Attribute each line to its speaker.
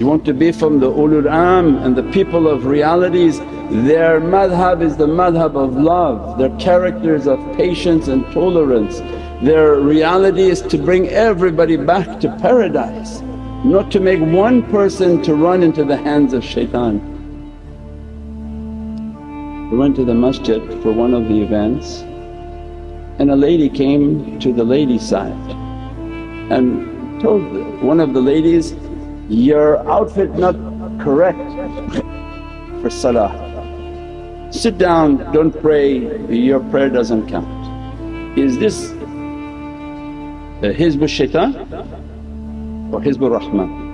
Speaker 1: You want to be from the ulul amr and the people of realities, their madhab is the madhab of love, their characters of patience and tolerance. Their reality is to bring everybody back to paradise, not to make one person to run into the hands of shaitan. We went to the masjid for one of the events and a lady came to the ladies side and told one of the ladies, your outfit not correct for salah. Sit down, don't pray, your prayer doesn't count. Is this Hizb shaitan or Hizb rahman